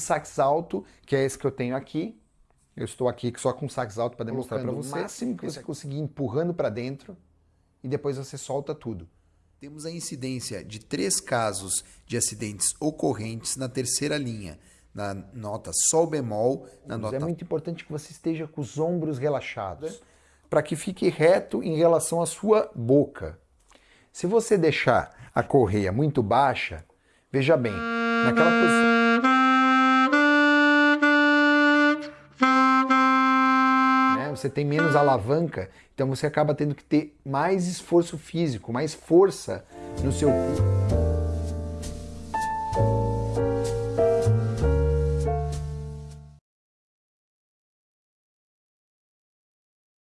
sax alto, que é esse que eu tenho aqui. Eu estou aqui só com sax alto para demonstrar para você. O máximo que você conseguir empurrando para dentro e depois você solta tudo. Temos a incidência de três casos de acidentes ocorrentes na terceira linha, na nota sol bemol, na é nota... É muito importante que você esteja com os ombros relaxados, para que fique reto em relação à sua boca. Se você deixar a correia muito baixa, veja bem, naquela posição... você tem menos alavanca, então você acaba tendo que ter mais esforço físico, mais força no seu corpo.